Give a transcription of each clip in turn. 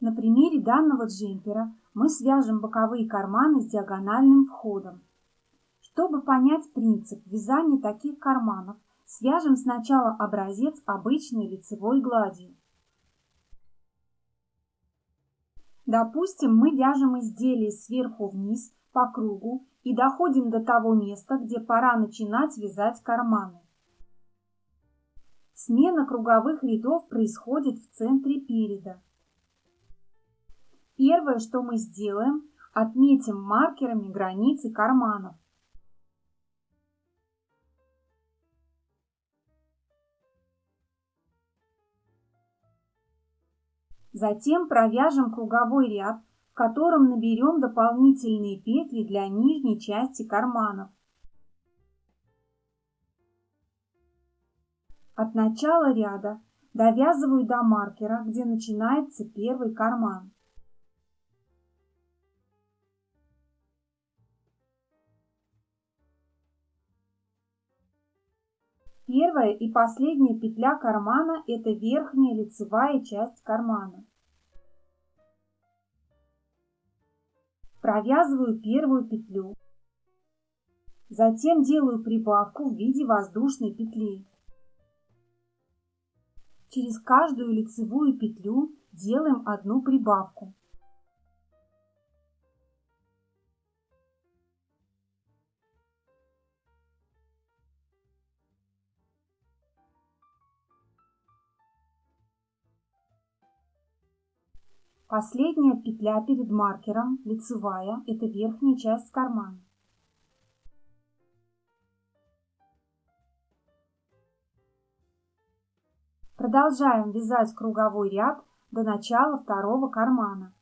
На примере данного джемпера мы свяжем боковые карманы с диагональным входом. Чтобы понять принцип вязания таких карманов, свяжем сначала образец обычной лицевой гладью. Допустим, мы вяжем изделие сверху вниз по кругу и доходим до того места, где пора начинать вязать карманы. Смена круговых рядов происходит в центре переда. Первое, что мы сделаем, отметим маркерами границы карманов. Затем провяжем круговой ряд, в котором наберем дополнительные петли для нижней части карманов. От начала ряда довязываю до маркера, где начинается первый карман. Первая и последняя петля кармана – это верхняя лицевая часть кармана. Провязываю первую петлю. Затем делаю прибавку в виде воздушной петли. Через каждую лицевую петлю делаем одну прибавку. Последняя петля перед маркером, лицевая, это верхняя часть кармана. Продолжаем вязать круговой ряд до начала второго кармана.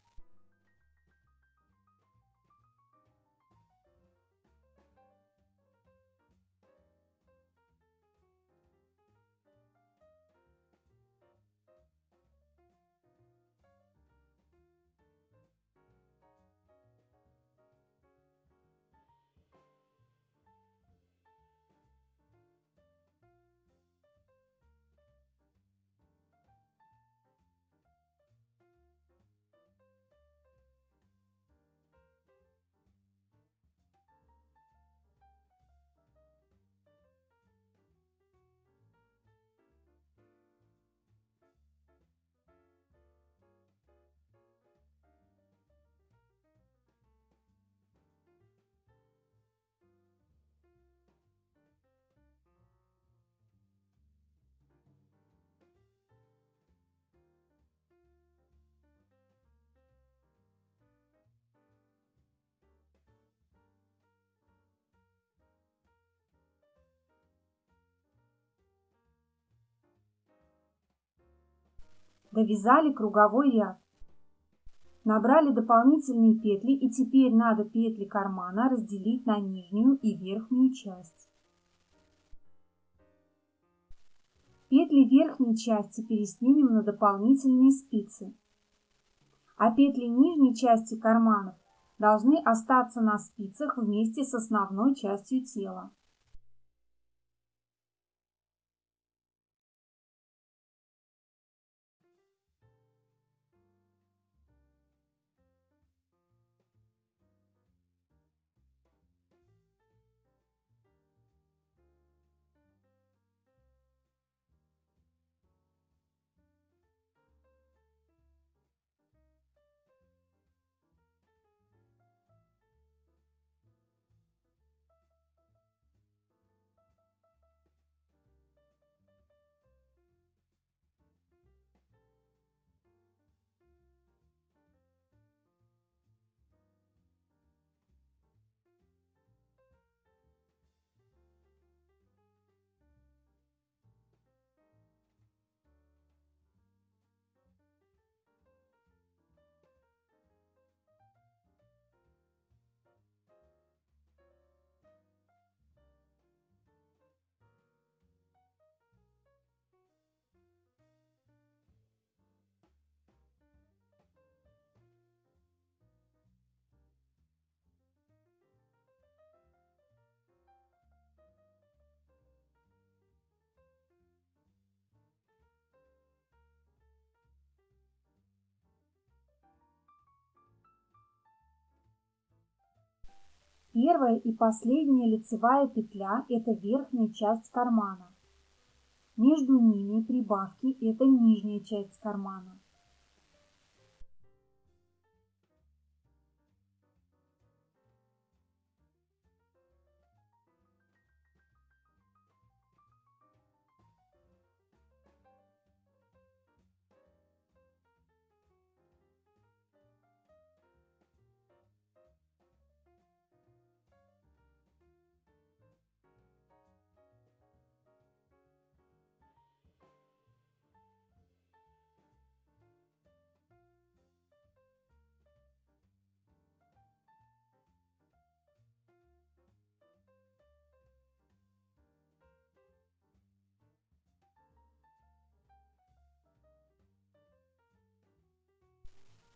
Довязали круговой ряд. Набрали дополнительные петли и теперь надо петли кармана разделить на нижнюю и верхнюю часть. Петли верхней части переснимем на дополнительные спицы. А петли нижней части карманов должны остаться на спицах вместе с основной частью тела. Первая и последняя лицевая петля – это верхняя часть кармана. Между ними прибавки – это нижняя часть кармана.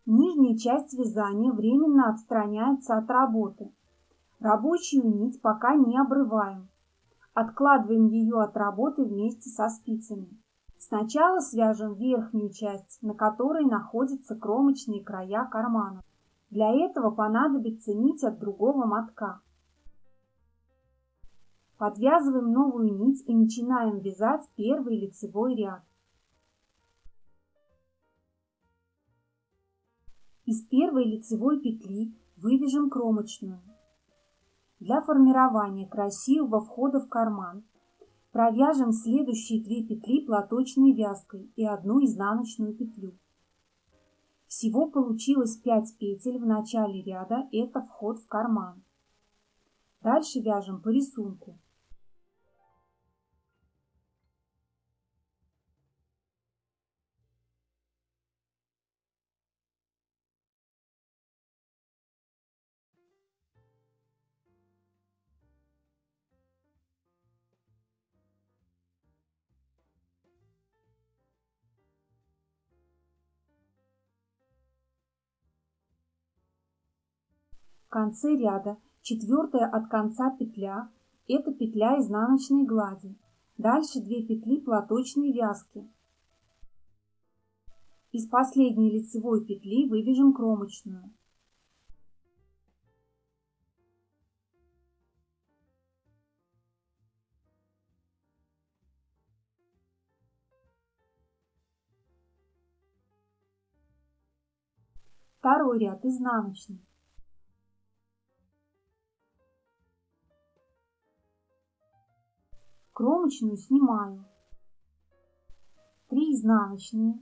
Нижняя часть вязания временно отстраняется от работы. Рабочую нить пока не обрываем. Откладываем ее от работы вместе со спицами. Сначала свяжем верхнюю часть, на которой находятся кромочные края кармана. Для этого понадобится нить от другого мотка. Подвязываем новую нить и начинаем вязать первый лицевой ряд. Из первой лицевой петли вывяжем кромочную. Для формирования красивого входа в карман провяжем следующие две петли платочной вязкой и одну изнаночную петлю. Всего получилось 5 петель в начале ряда, это вход в карман. Дальше вяжем по рисунку. Конце ряда четвертая от конца петля – это петля изнаночной глади. Дальше две петли платочной вязки. Из последней лицевой петли вывяжем кромочную. Второй ряд изнаночный. Кромочную снимаю. Три изнаночные.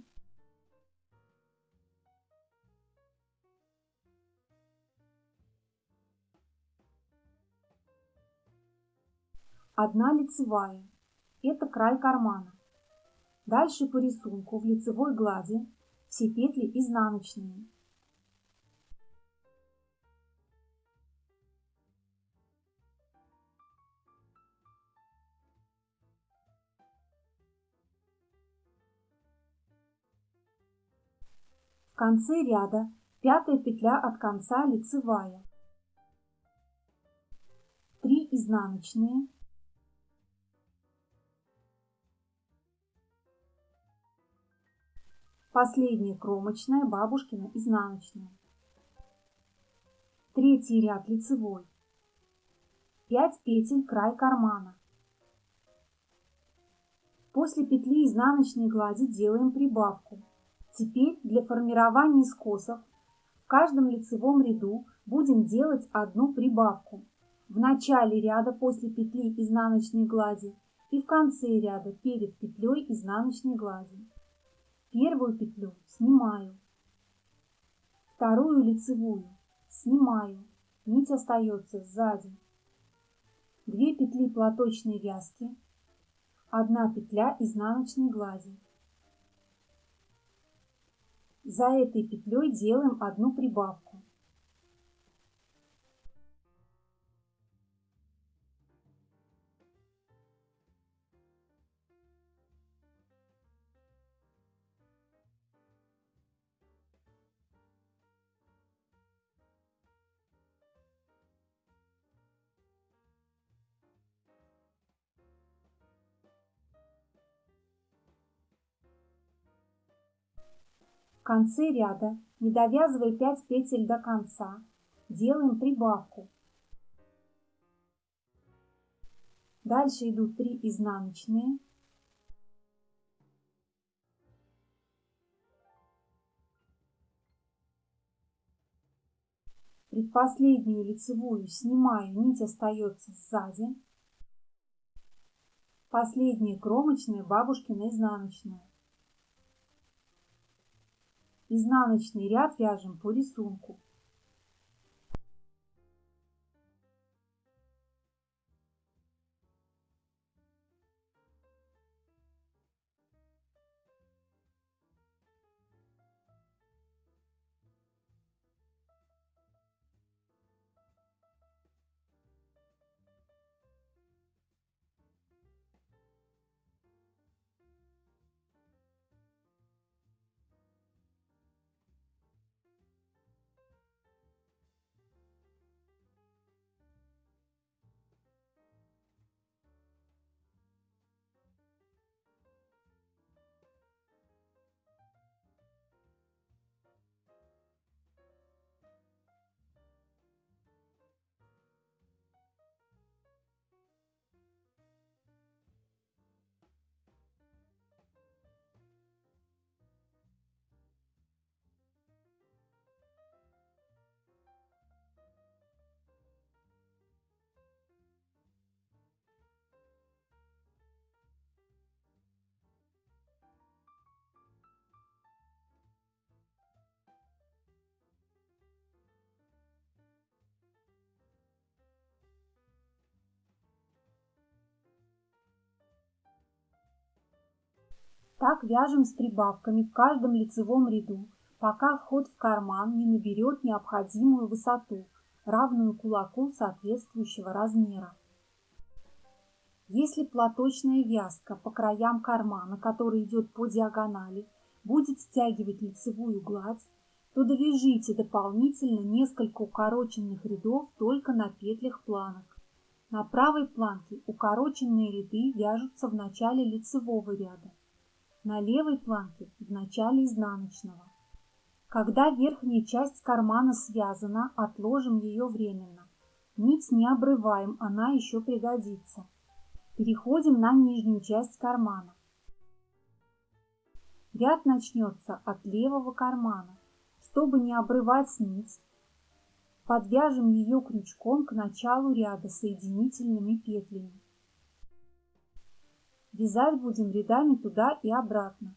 Одна лицевая. Это край кармана. Дальше по рисунку в лицевой глади все петли изнаночные. Конце ряда пятая петля от конца лицевая. 3 изнаночные. Последняя кромочная, бабушкина изнаночная. Третий ряд лицевой. 5 петель край кармана. После петли изнаночной глади делаем прибавку. Теперь для формирования скосов в каждом лицевом ряду будем делать одну прибавку. В начале ряда после петли изнаночной глади и в конце ряда перед петлей изнаночной глади. Первую петлю снимаю, вторую лицевую снимаю, нить остается сзади. Две петли платочной вязки, одна петля изнаночной глади. За этой петлей делаем одну прибавку. Конце ряда, не довязывая 5 петель до конца, делаем прибавку. Дальше идут 3 изнаночные. Предпоследнюю лицевую снимаю, нить остается сзади. Последняя кромочная бабушкина изнаночная. Изнаночный ряд вяжем по рисунку. Так вяжем с прибавками в каждом лицевом ряду, пока вход в карман не наберет необходимую высоту, равную кулаку соответствующего размера. Если платочная вязка по краям кармана, который идет по диагонали, будет стягивать лицевую гладь, то довяжите дополнительно несколько укороченных рядов только на петлях планок. На правой планке укороченные ряды вяжутся в начале лицевого ряда на левой планке в начале изнаночного. Когда верхняя часть кармана связана, отложим ее временно. Нить не обрываем, она еще пригодится. Переходим на нижнюю часть кармана. Ряд начнется от левого кармана. Чтобы не обрывать нить, подвяжем ее крючком к началу ряда соединительными петлями. Вязать будем рядами туда и обратно.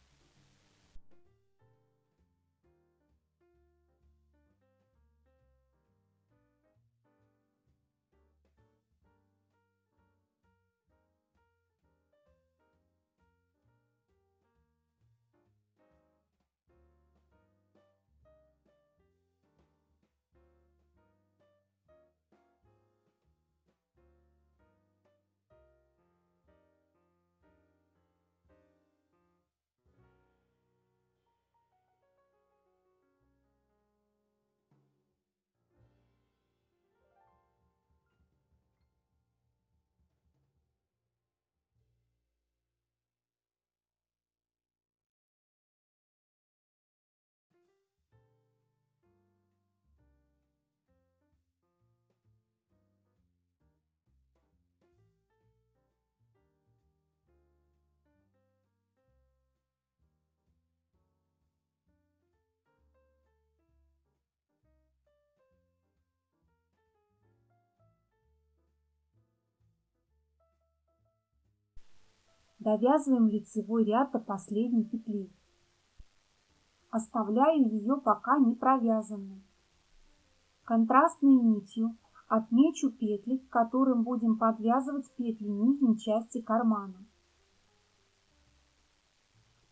Довязываем лицевой ряд до последней петли. Оставляю ее пока не провязанной. Контрастной нитью отмечу петли, к которым будем подвязывать петли нижней части кармана.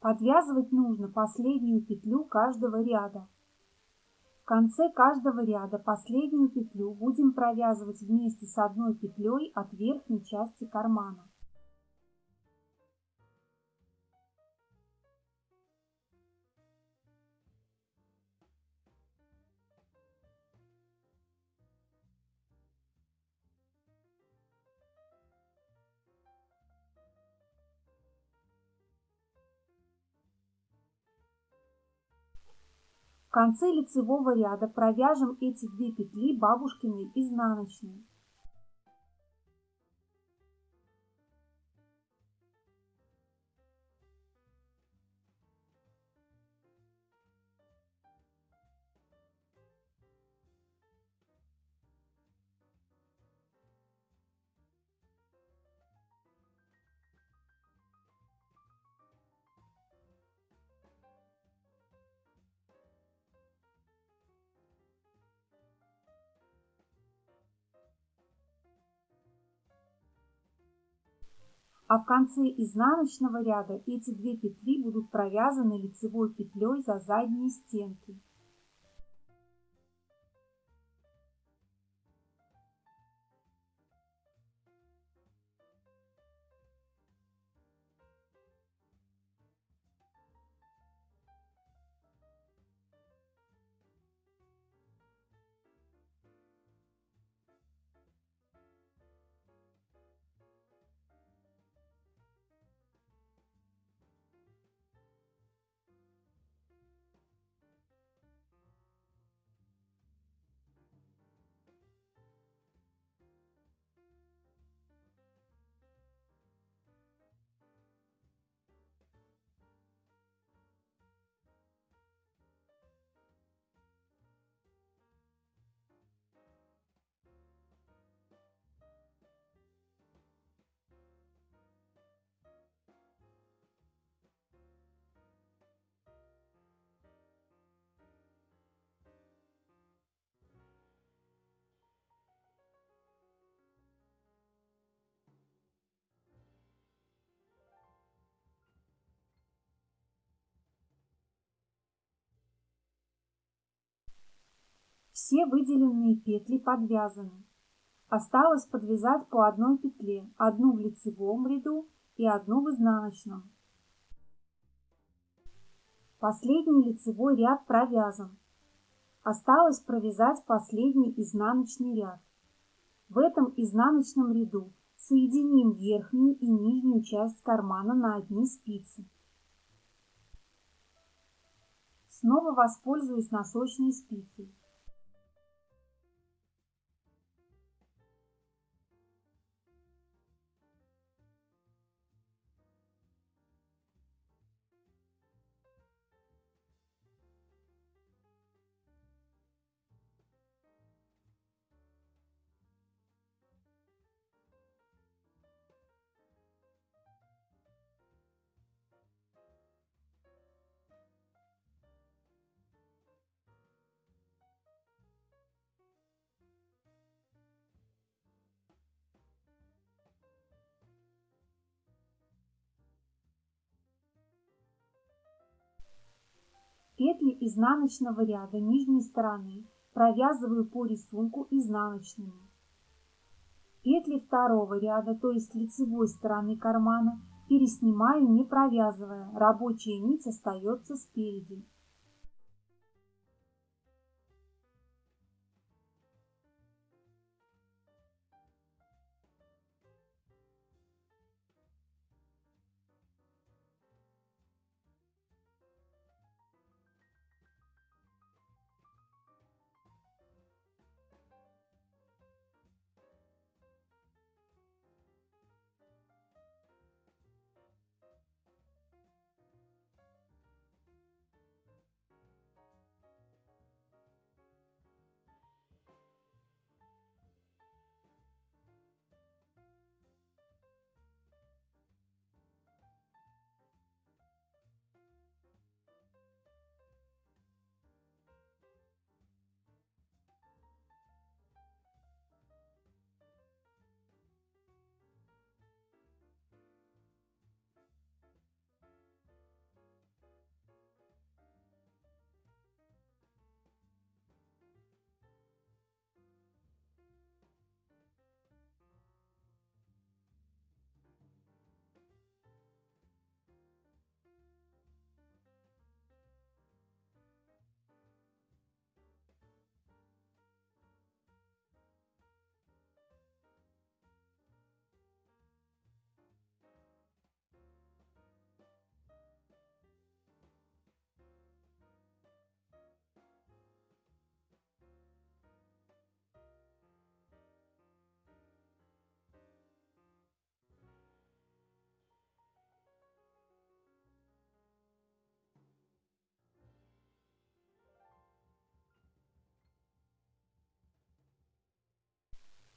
Подвязывать нужно последнюю петлю каждого ряда. В конце каждого ряда последнюю петлю будем провязывать вместе с одной петлей от верхней части кармана. В конце лицевого ряда провяжем эти две петли бабушкиной изнаночной. А в конце изнаночного ряда эти две петли будут провязаны лицевой петлей за задние стенки. Все выделенные петли подвязаны. Осталось подвязать по одной петле, одну в лицевом ряду и одну в изнаночном. Последний лицевой ряд провязан. Осталось провязать последний изнаночный ряд. В этом изнаночном ряду соединим верхнюю и нижнюю часть кармана на одни спицы. Снова воспользуюсь носочной спицей. Изнаночного ряда нижней стороны провязываю по рисунку изнаночными. Петли второго ряда, то есть лицевой стороны кармана, переснимаю не провязывая, рабочая нить остается спереди.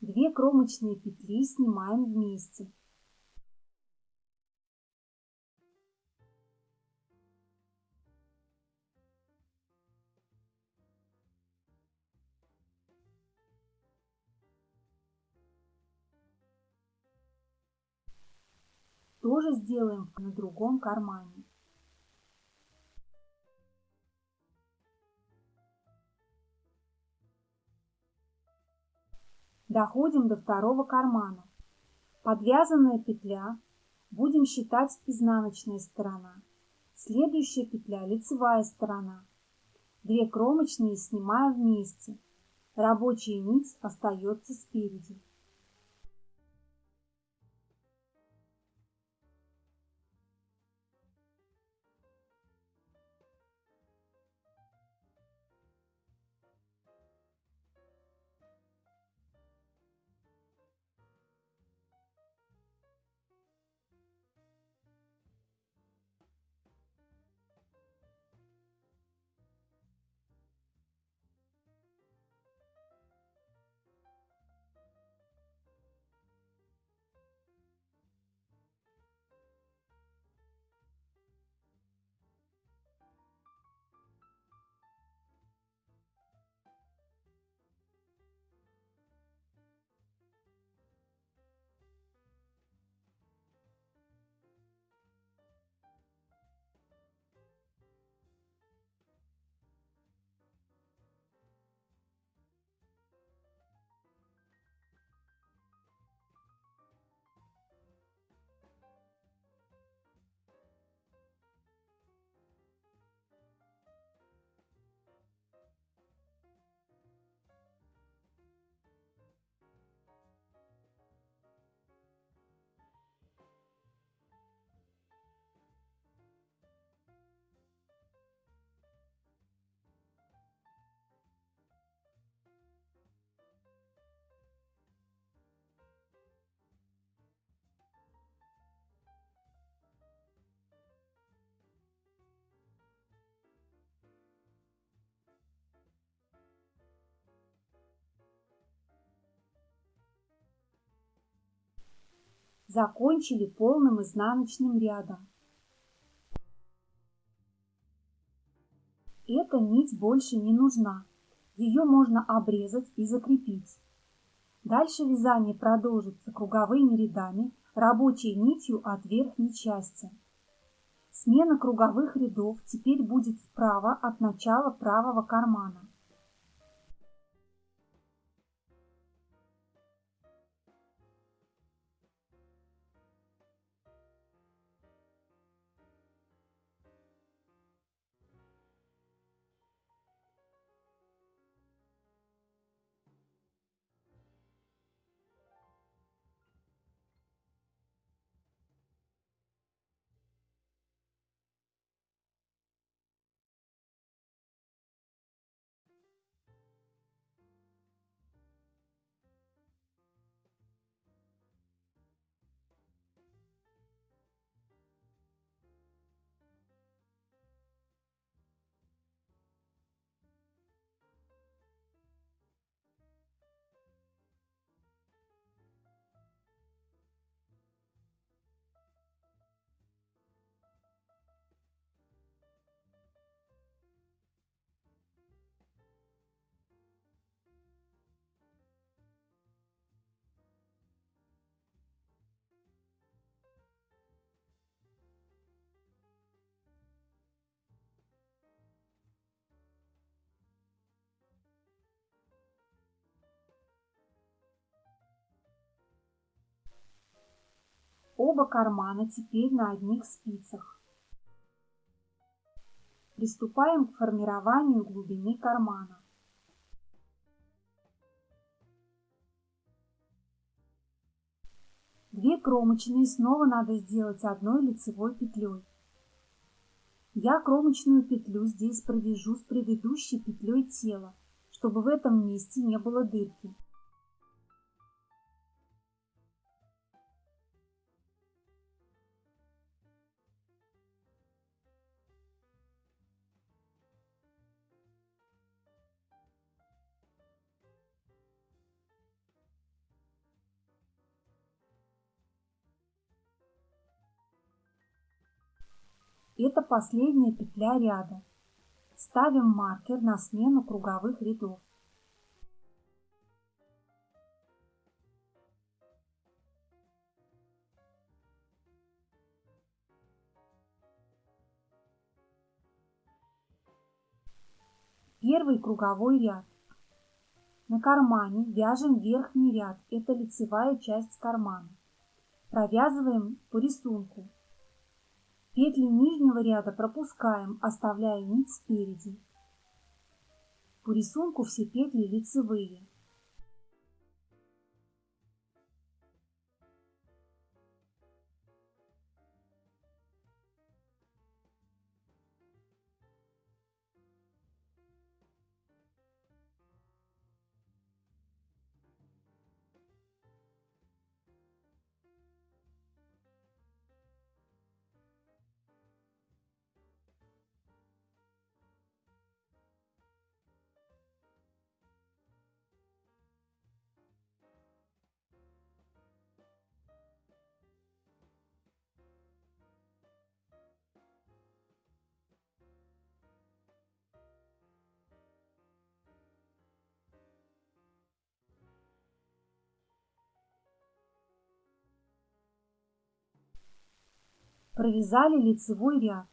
Две кромочные петли снимаем вместе. тоже сделаем на другом кармане. Доходим до второго кармана. Подвязанная петля, будем считать изнаночная сторона. Следующая петля – лицевая сторона. Две кромочные снимаю вместе. Рабочая нить остается спереди. Закончили полным изнаночным рядом. Эта нить больше не нужна, ее можно обрезать и закрепить. Дальше вязание продолжится круговыми рядами, рабочей нитью от верхней части. Смена круговых рядов теперь будет справа от начала правого кармана. Оба кармана теперь на одних спицах. Приступаем к формированию глубины кармана. Две кромочные снова надо сделать одной лицевой петлей. Я кромочную петлю здесь провяжу с предыдущей петлей тела, чтобы в этом месте не было дырки. Это последняя петля ряда. Ставим маркер на смену круговых рядов. Первый круговой ряд. На кармане вяжем верхний ряд, это лицевая часть кармана. Провязываем по рисунку Петли нижнего ряда пропускаем, оставляя нить спереди. По рисунку все петли лицевые. Провязали лицевой ряд.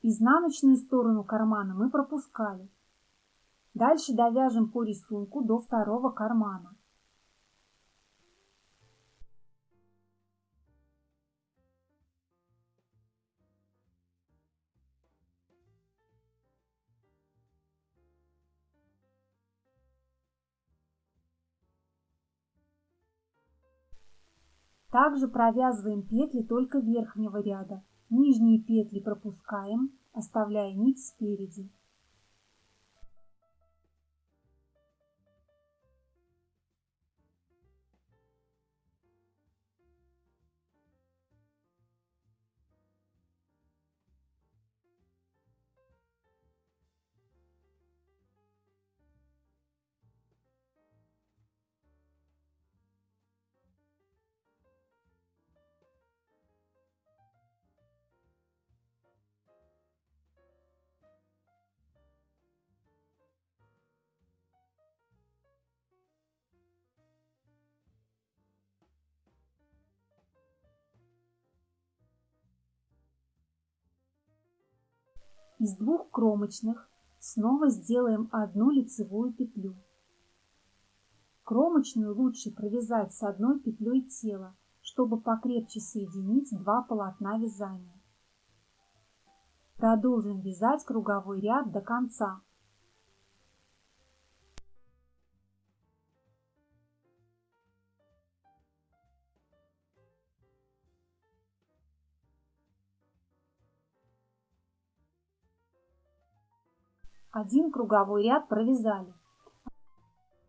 Изнаночную сторону кармана мы пропускали. Дальше довяжем по рисунку до второго кармана. Также провязываем петли только верхнего ряда. Нижние петли пропускаем, оставляя нить спереди. Из двух кромочных снова сделаем одну лицевую петлю. Кромочную лучше провязать с одной петлей тела, чтобы покрепче соединить два полотна вязания. Продолжим вязать круговой ряд до конца. Один круговой ряд провязали.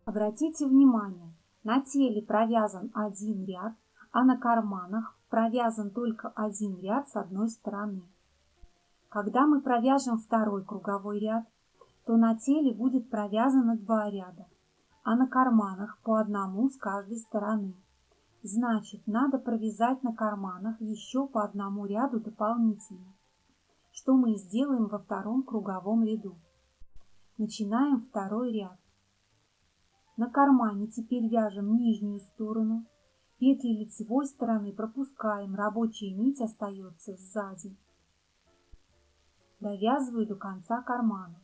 Обратите внимание, на теле провязан один ряд, а на карманах провязан только один ряд с одной стороны. Когда мы провяжем второй круговой ряд, то на теле будет провязано два ряда, а на карманах по одному с каждой стороны. Значит, надо провязать на карманах еще по одному ряду дополнительно, что мы и сделаем во втором круговом ряду. Начинаем второй ряд. На кармане теперь вяжем нижнюю сторону. Петли лицевой стороны пропускаем, рабочая нить остается сзади. Довязываю до конца кармана.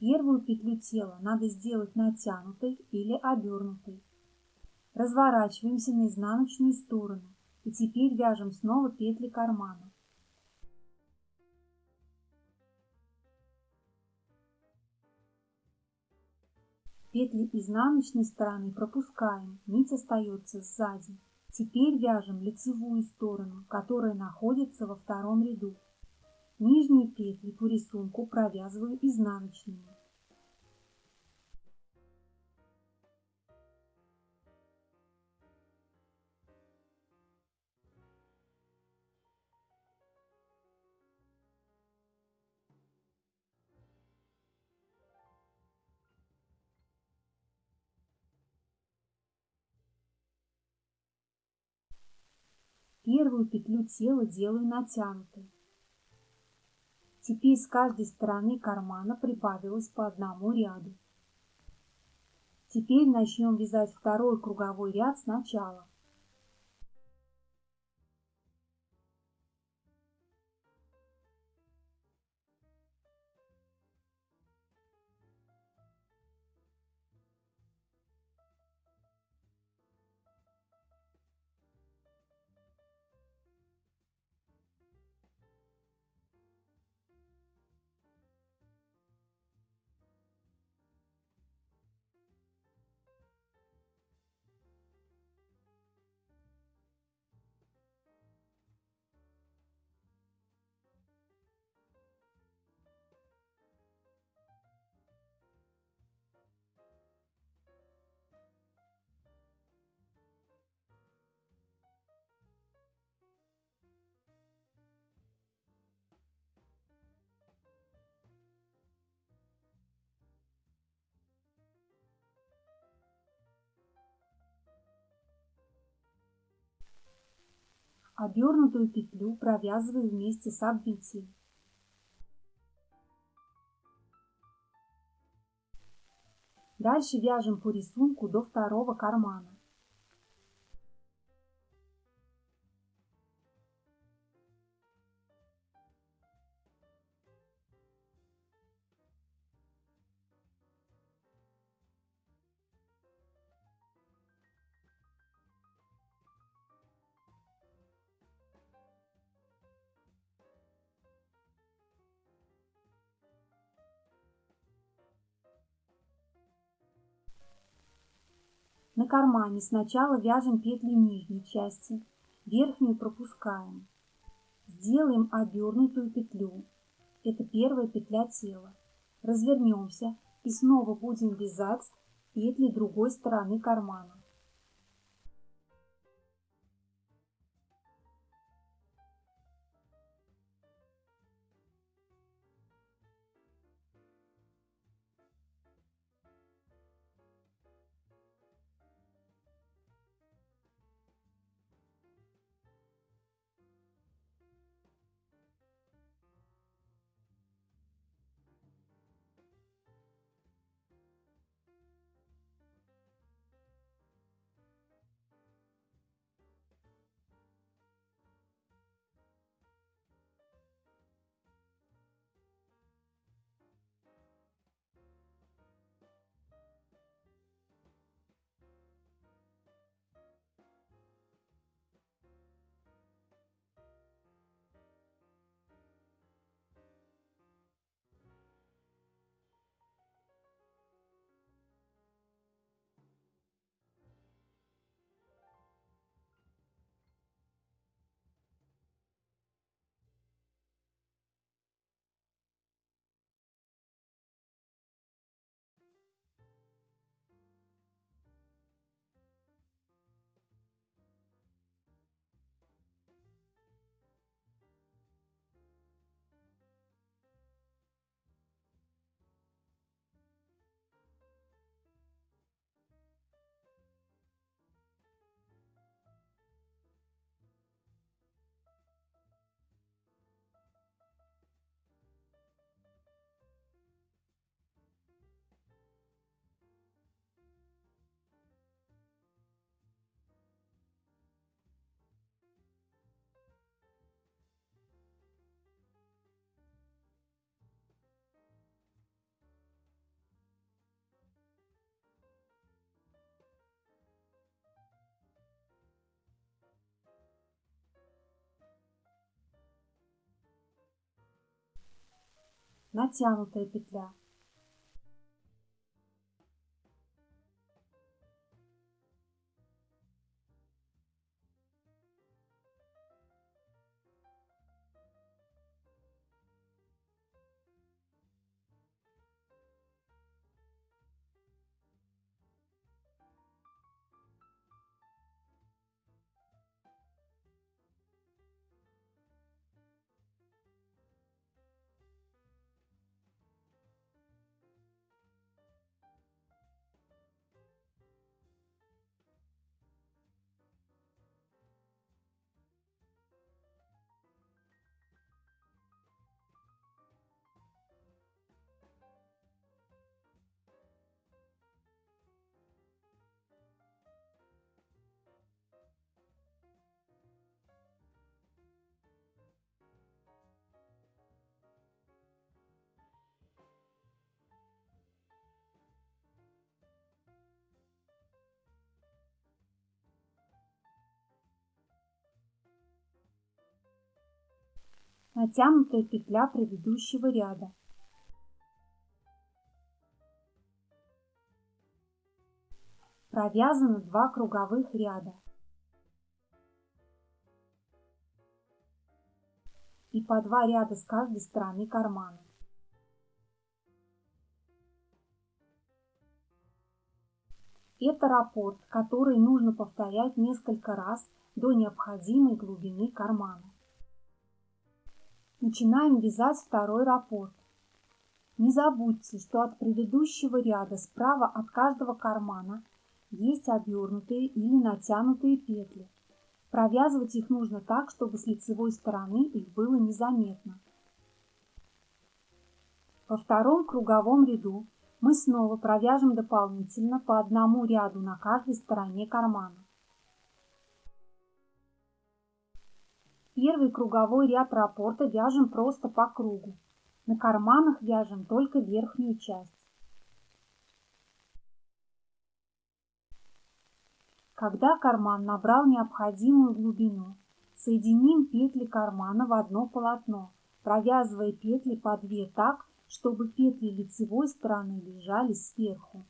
Первую петлю тела надо сделать натянутой или обернутой. Разворачиваемся на изнаночную сторону и теперь вяжем снова петли кармана. Петли изнаночной стороны пропускаем, нить остается сзади. Теперь вяжем лицевую сторону, которая находится во втором ряду. Нижние петли по рисунку провязываю изнаночными. Первую петлю тела делаю натянутой. Теперь с каждой стороны кармана прибавилось по одному ряду. Теперь начнем вязать второй круговой ряд сначала. Обернутую петлю провязываю вместе с обвитием. Дальше вяжем по рисунку до второго кармана. Кармане сначала вяжем петли нижней части, верхнюю пропускаем. Сделаем обернутую петлю. Это первая петля тела. Развернемся и снова будем вязать петли другой стороны кармана. Натянутая петля. Натянутая петля предыдущего ряда. Провязано два круговых ряда. И по два ряда с каждой стороны кармана. Это раппорт, который нужно повторять несколько раз до необходимой глубины кармана. Начинаем вязать второй раппорт. Не забудьте, что от предыдущего ряда справа от каждого кармана есть обернутые или натянутые петли. Провязывать их нужно так, чтобы с лицевой стороны их было незаметно. Во втором круговом ряду мы снова провяжем дополнительно по одному ряду на каждой стороне кармана. Первый круговой ряд раппорта вяжем просто по кругу. На карманах вяжем только верхнюю часть. Когда карман набрал необходимую глубину, соединим петли кармана в одно полотно, провязывая петли по две так, чтобы петли лицевой стороны лежали сверху.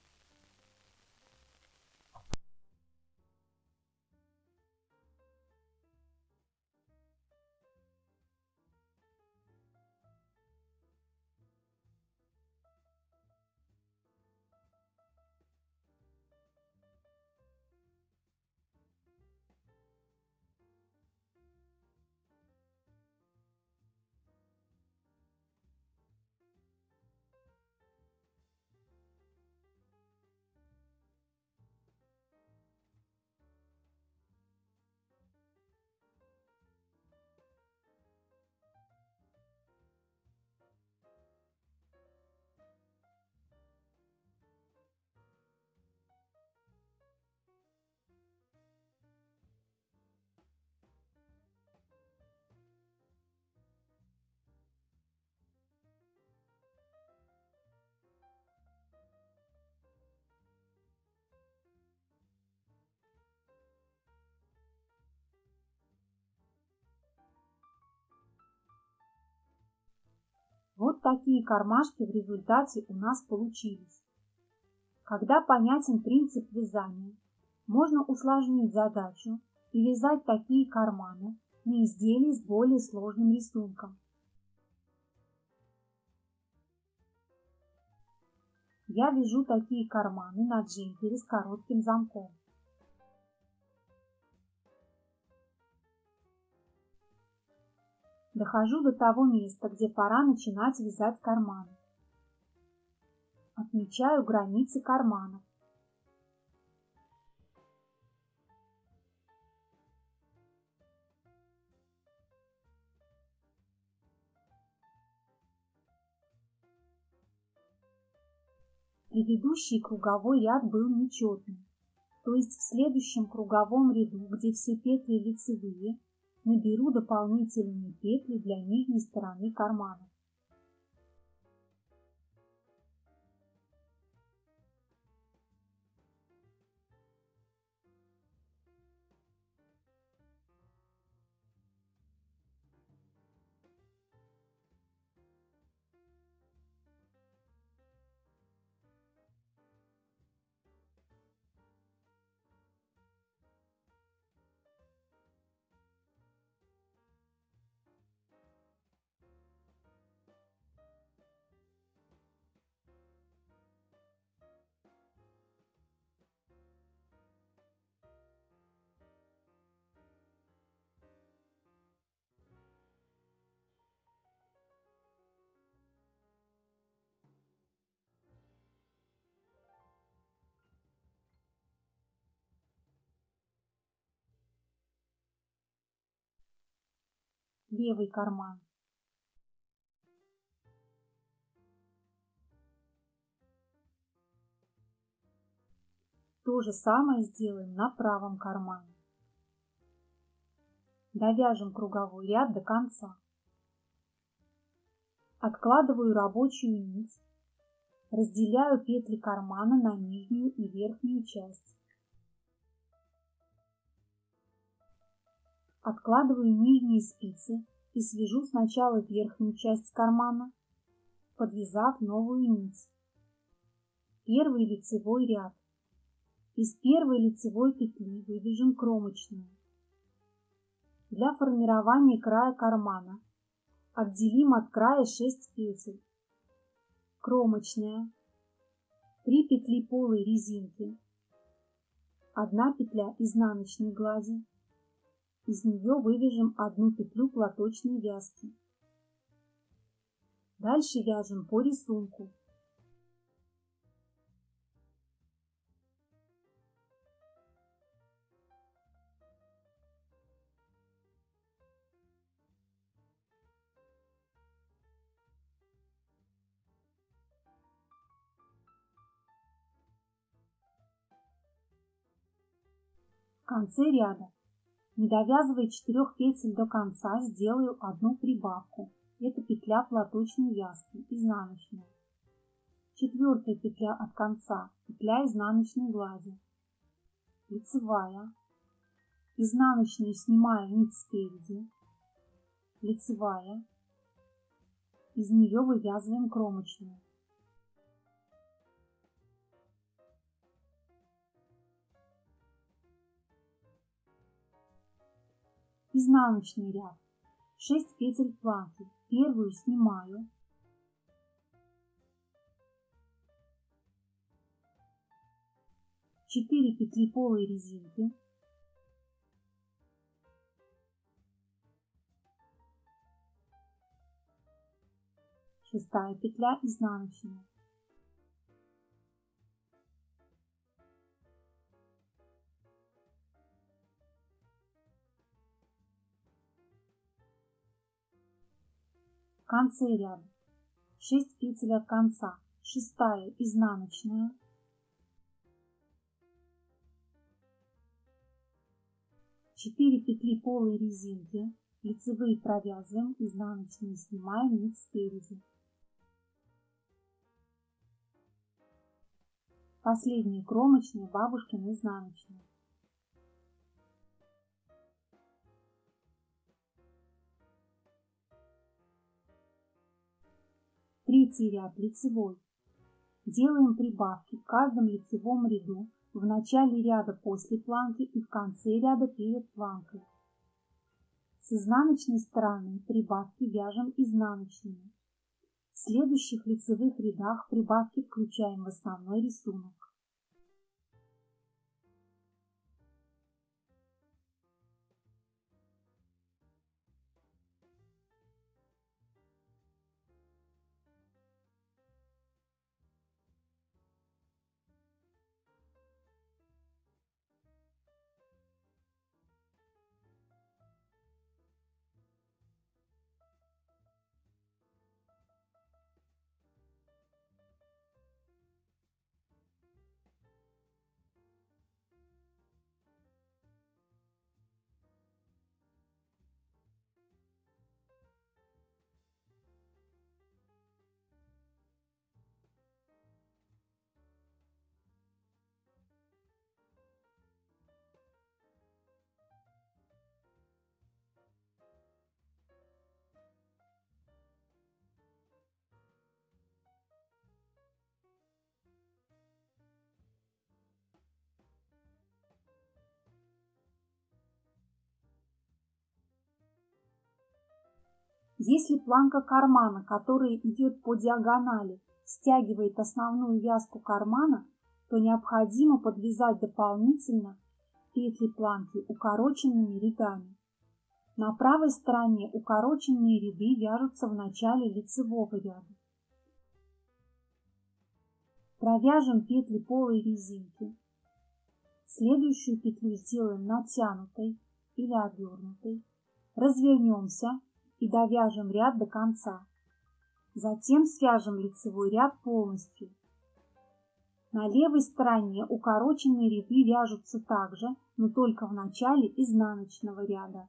Вот такие кармашки в результате у нас получились. Когда понятен принцип вязания, можно усложнить задачу и вязать такие карманы на изделии с более сложным рисунком. Я вяжу такие карманы на джемпере с коротким замком. Дохожу до того места, где пора начинать вязать карманы. Отмечаю границы карманов. Предыдущий круговой ряд был нечетный, то есть в следующем круговом ряду, где все петли лицевые, наберу дополнительные петли для нижней стороны кармана. Левый карман. То же самое сделаем на правом кармане. Довяжем круговой ряд до конца. Откладываю рабочую нить, разделяю петли кармана на нижнюю и верхнюю часть. Откладываю нижние спицы и свяжу сначала верхнюю часть кармана, подвязав новую нить. Первый лицевой ряд. Из первой лицевой петли вывяжем кромочную. Для формирования края кармана отделим от края 6 петель. Кромочная, 3 петли полой резинки, 1 петля изнаночной глади, из нее вывяжем одну петлю платочной вязки. Дальше вяжем по рисунку. В конце ряда не довязывая четырех петель до конца, сделаю одну прибавку. Это петля платочной вязки, изнаночная. Четвертая петля от конца, петля изнаночной глади. Лицевая. Изнаночную снимаю нить спереди. Лицевая. Из нее вывязываем кромочную. Изнаночный ряд. 6 петель планки. Первую снимаю. Четыре петли полой резинки. Шестая петля изнаночная. Конце ряда 6 петель от конца, шестая изнаночная, четыре петли полой резинки, лицевые провязываем, изнаночные снимаем нить спереди. Последняя кромочная, бабушкина изнаночная. Третий ряд лицевой. Делаем прибавки в каждом лицевом ряду в начале ряда после планки и в конце ряда перед планкой. С изнаночной стороны прибавки вяжем изнаночными. В следующих лицевых рядах прибавки включаем в основной рисунок. Если планка кармана, которая идет по диагонали, стягивает основную вязку кармана, то необходимо подвязать дополнительно петли планки укороченными рядами. На правой стороне укороченные ряды вяжутся в начале лицевого ряда. Провяжем петли полой резинки. Следующую петлю сделаем натянутой или обернутой. Развернемся и довяжем ряд до конца. Затем свяжем лицевой ряд полностью. На левой стороне укороченные ряды вяжутся также, но только в начале изнаночного ряда.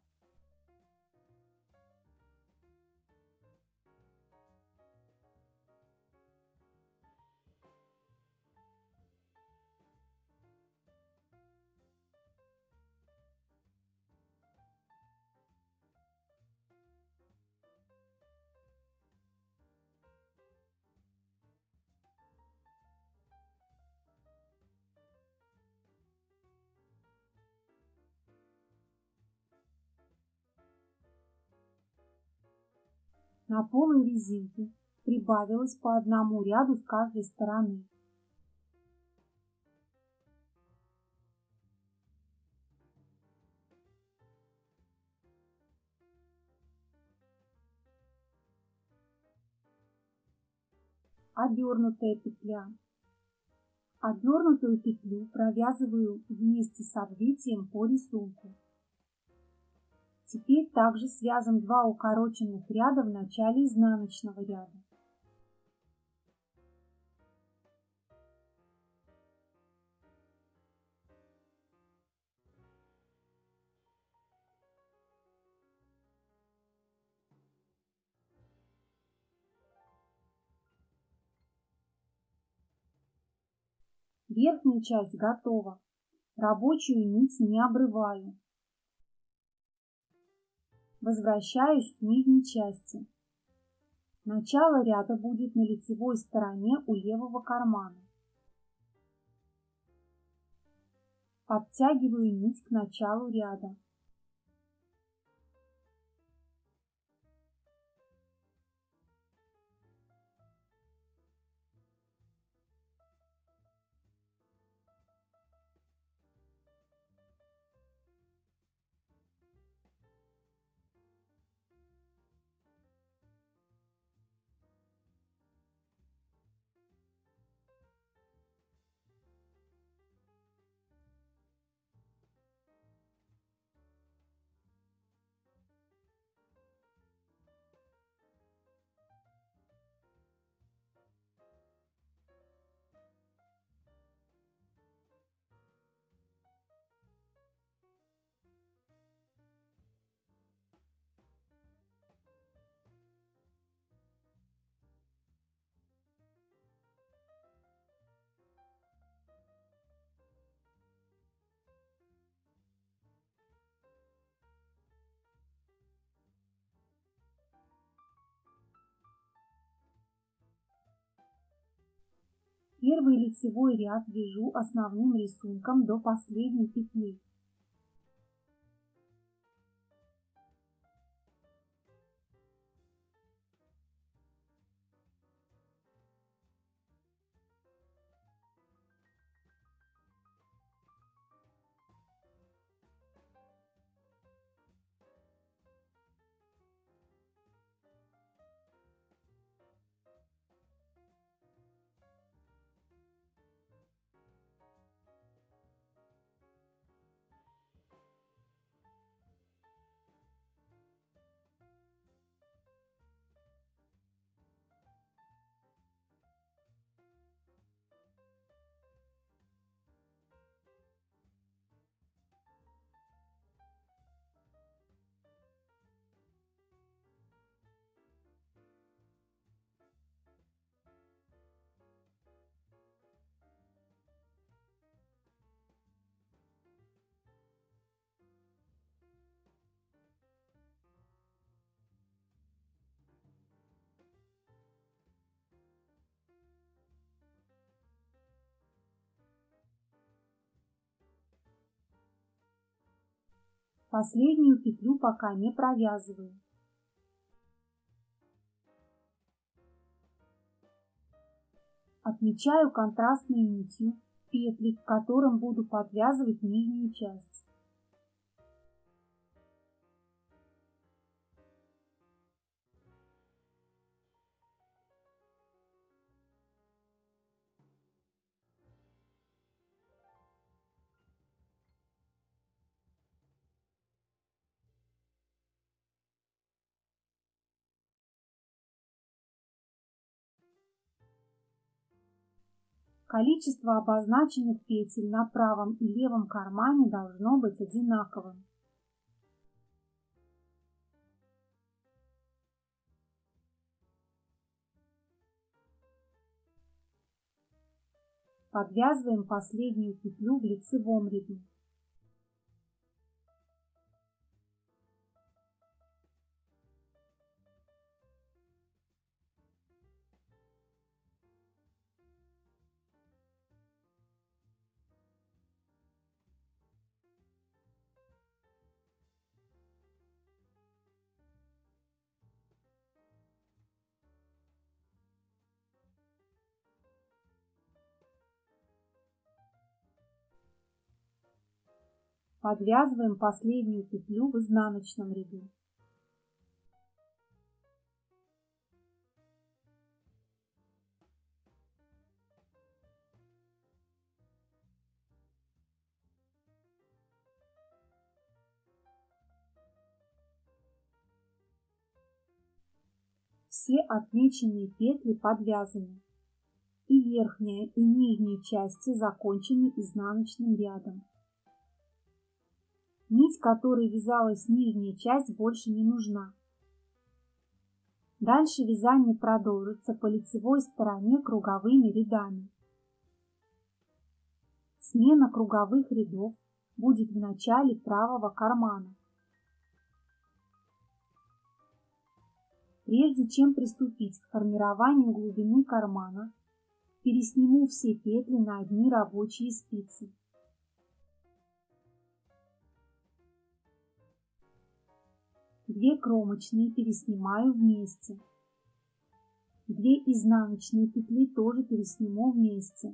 На полой резинке прибавилось по одному ряду с каждой стороны. Обернутая петля. Обернутую петлю провязываю вместе с обвитием по рисунку. Теперь также свяжем два укороченных ряда в начале изнаночного ряда. Верхняя часть готова. Рабочую нить не обрываю. Возвращаюсь к нижней части. Начало ряда будет на лицевой стороне у левого кармана. Подтягиваю нить к началу ряда. Первый лицевой ряд вяжу основным рисунком до последней петли. Последнюю петлю пока не провязываю. Отмечаю контрастной нитью петли, к которым буду подвязывать нижнюю часть. Количество обозначенных петель на правом и левом кармане должно быть одинаковым. Подвязываем последнюю петлю в лицевом ряду. Подвязываем последнюю петлю в изнаночном ряду. Все отмеченные петли подвязаны. И верхняя, и нижняя части закончены изнаночным рядом. Нить, которой вязалась нижняя часть, больше не нужна. Дальше вязание продолжится по лицевой стороне круговыми рядами. Смена круговых рядов будет в начале правого кармана. Прежде чем приступить к формированию глубины кармана, пересниму все петли на одни рабочие спицы. Две кромочные переснимаю вместе. Две изнаночные петли тоже пересниму вместе.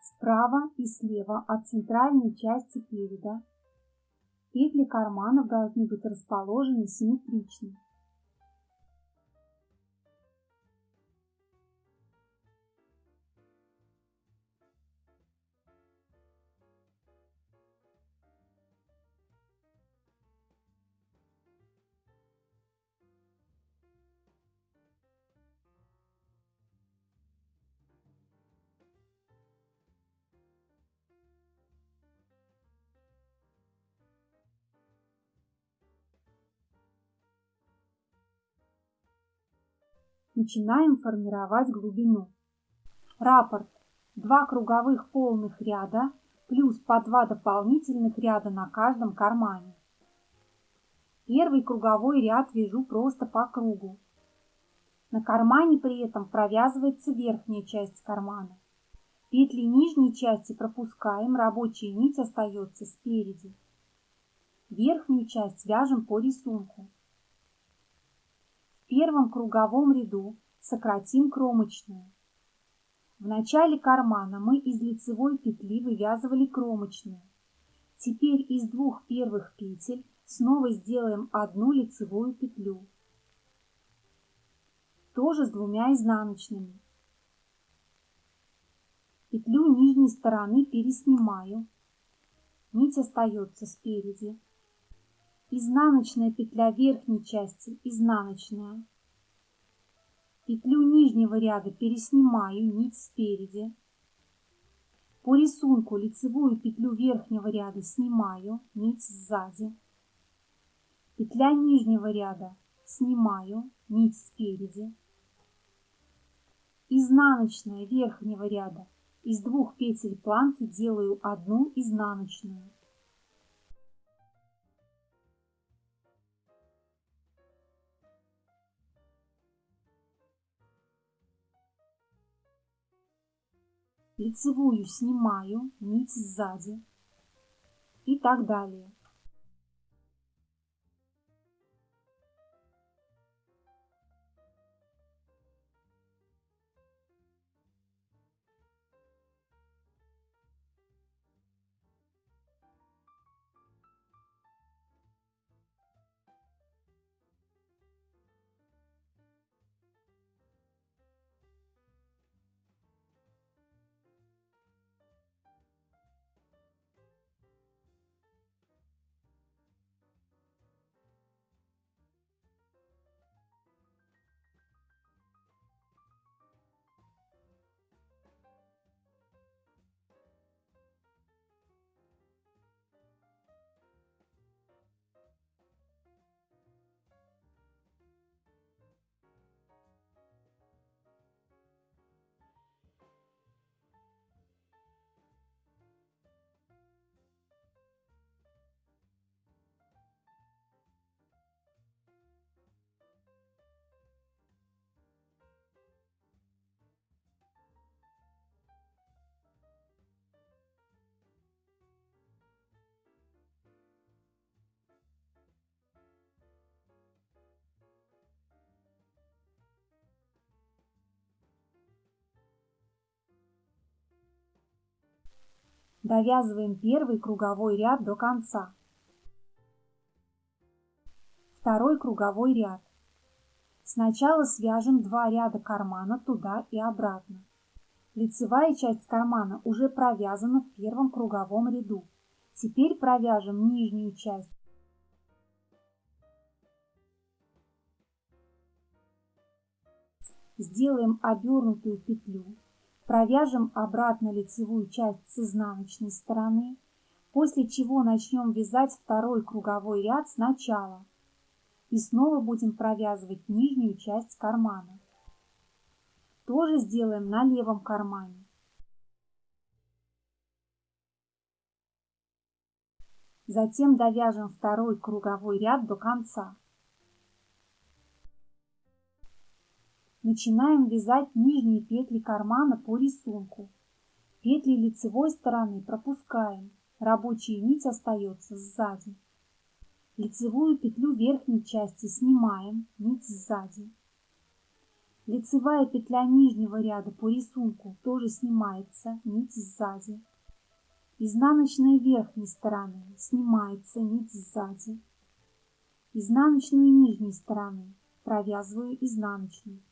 Справа и слева от центральной части переда петли карманов должны быть расположены симметрично. Начинаем формировать глубину. Раппорт. Два круговых полных ряда плюс по два дополнительных ряда на каждом кармане. Первый круговой ряд вяжу просто по кругу. На кармане при этом провязывается верхняя часть кармана. Петли нижней части пропускаем, рабочая нить остается спереди. Верхнюю часть вяжем по рисунку первом круговом ряду сократим кромочную. В начале кармана мы из лицевой петли вывязывали кромочную. Теперь из двух первых петель снова сделаем одну лицевую петлю. Тоже с двумя изнаночными. Петлю нижней стороны переснимаю. Нить остается спереди изнаночная петля верхней части, изнаночная. Петлю нижнего ряда переснимаю, нить спереди. По рисунку лицевую петлю верхнего ряда снимаю, нить сзади. Петля нижнего ряда снимаю, нить спереди. Изнаночная верхнего ряда. Из двух петель планки делаю одну изнаночную. Лицевую снимаю, нить сзади и так далее. Довязываем первый круговой ряд до конца. Второй круговой ряд. Сначала свяжем два ряда кармана туда и обратно. Лицевая часть кармана уже провязана в первом круговом ряду. Теперь провяжем нижнюю часть. Сделаем обернутую петлю Провяжем обратно лицевую часть с изнаночной стороны, после чего начнем вязать второй круговой ряд сначала и снова будем провязывать нижнюю часть кармана. Тоже сделаем на левом кармане. Затем довяжем второй круговой ряд до конца. Начинаем вязать нижние петли кармана по рисунку. Петли лицевой стороны пропускаем, рабочая нить остается сзади. Лицевую петлю верхней части снимаем, нить сзади. Лицевая петля нижнего ряда по рисунку тоже снимается, нить сзади. Изнаночная верхней стороны снимается, нить сзади. Изнаночную нижней стороны провязываю изнаночную.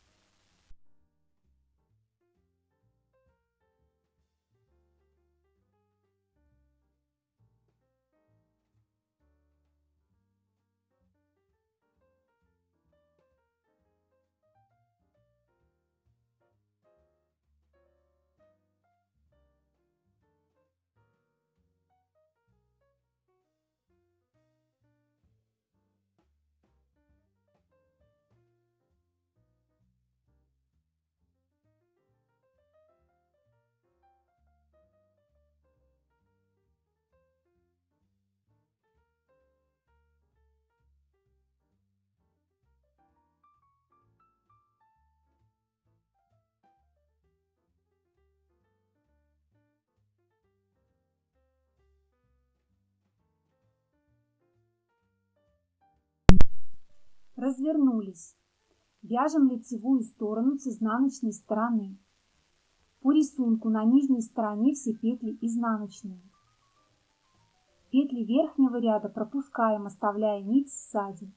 Развернулись. Вяжем лицевую сторону с изнаночной стороны. По рисунку на нижней стороне все петли изнаночные. Петли верхнего ряда пропускаем, оставляя нить сзади.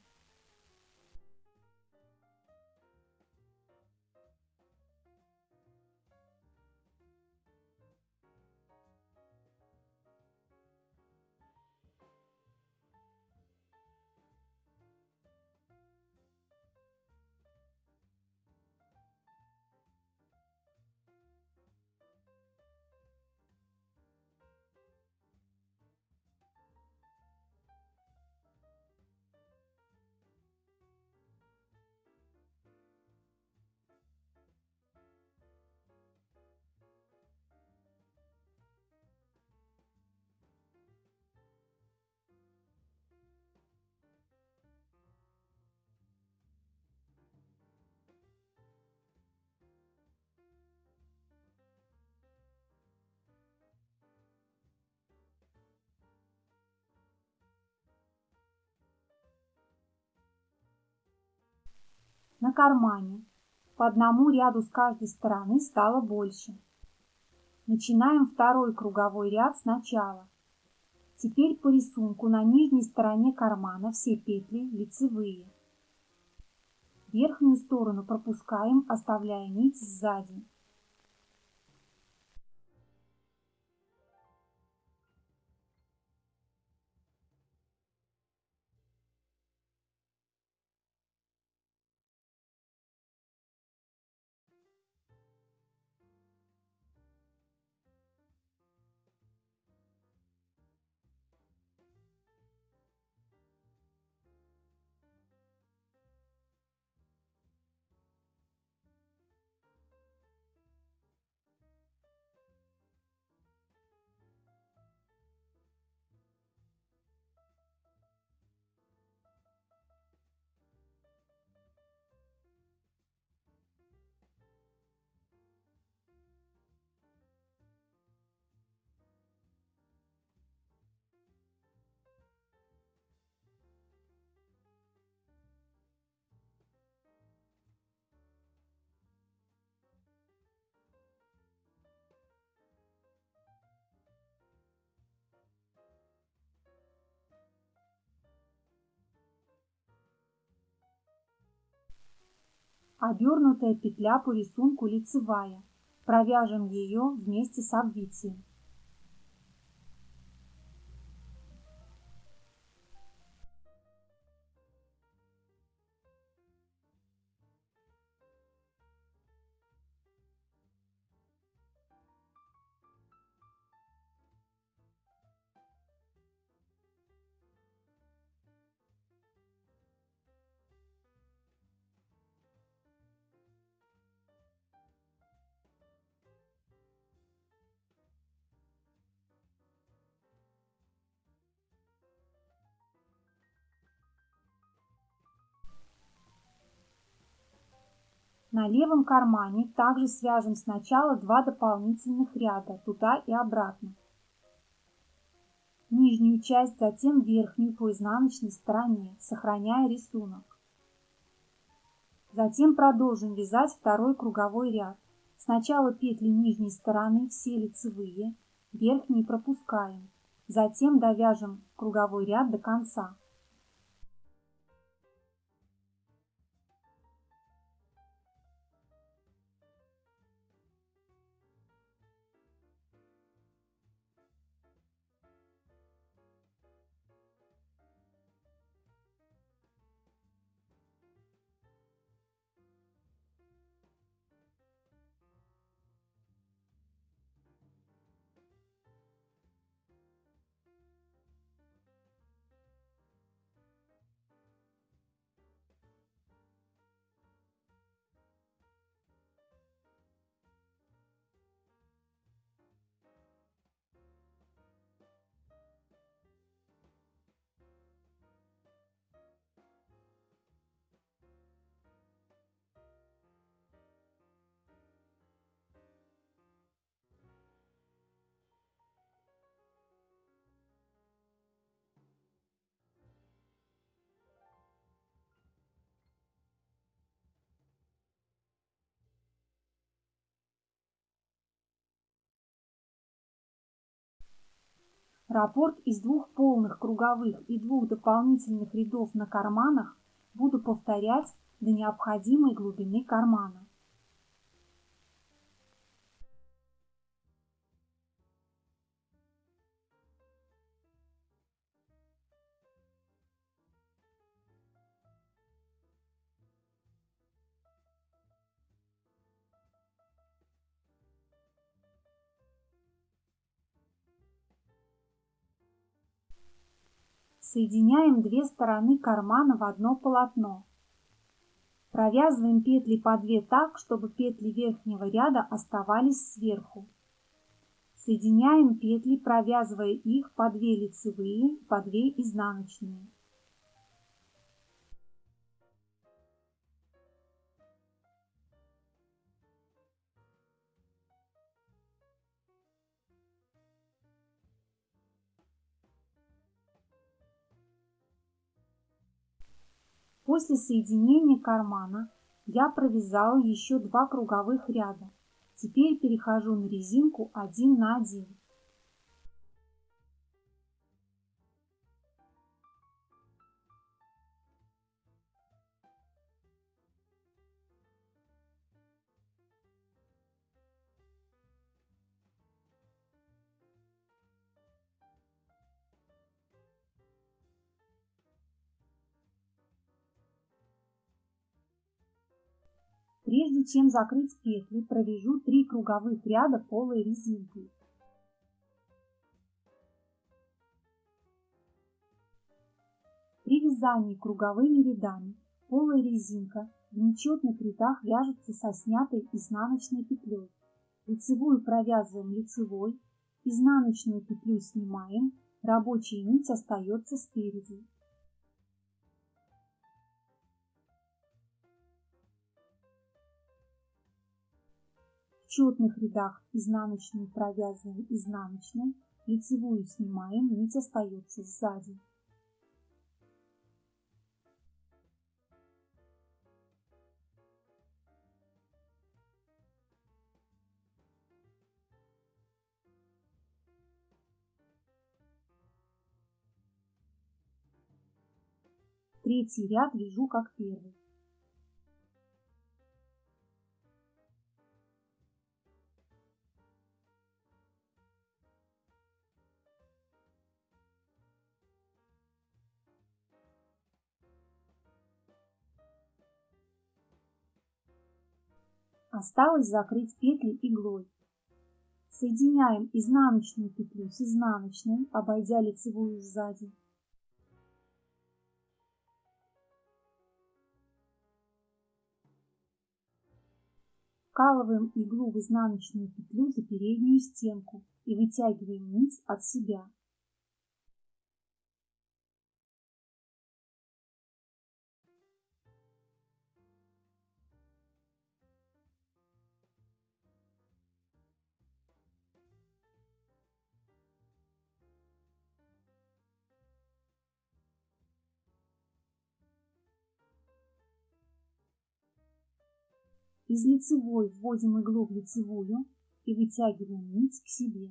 На кармане. По одному ряду с каждой стороны стало больше. Начинаем второй круговой ряд сначала. Теперь по рисунку на нижней стороне кармана все петли лицевые. Верхнюю сторону пропускаем, оставляя нить сзади. Обернутая петля по рисунку лицевая. Провяжем ее вместе с обвитием. На левом кармане также свяжем сначала два дополнительных ряда туда и обратно. Нижнюю часть, затем верхнюю по изнаночной стороне, сохраняя рисунок. Затем продолжим вязать второй круговой ряд. Сначала петли нижней стороны все лицевые, верхние пропускаем. Затем довяжем круговой ряд до конца. Раппорт из двух полных круговых и двух дополнительных рядов на карманах буду повторять до необходимой глубины кармана. Соединяем две стороны кармана в одно полотно. Провязываем петли по две так, чтобы петли верхнего ряда оставались сверху. Соединяем петли, провязывая их по две лицевые, по две изнаночные. После соединения кармана я провязала еще два круговых ряда. Теперь перехожу на резинку один на один. Прежде чем закрыть петли, провяжу 3 круговых ряда полой резинкой. При вязании круговыми рядами полая резинка в нечетных рядах вяжется со снятой изнаночной петлей. Лицевую провязываем лицевой, изнаночную петлю снимаем, рабочая нить остается спереди. Четных рядах изнаночную провязываем изнаночной, лицевую снимаем, нить остается сзади. Третий ряд вяжу как первый. Осталось закрыть петли иглой. Соединяем изнаночную петлю с изнаночной, обойдя лицевую сзади. Вкалываем иглу в изнаночную петлю за переднюю стенку и вытягиваем нить от себя. Из лицевой вводим иглу в лицевую и вытягиваем нить к себе.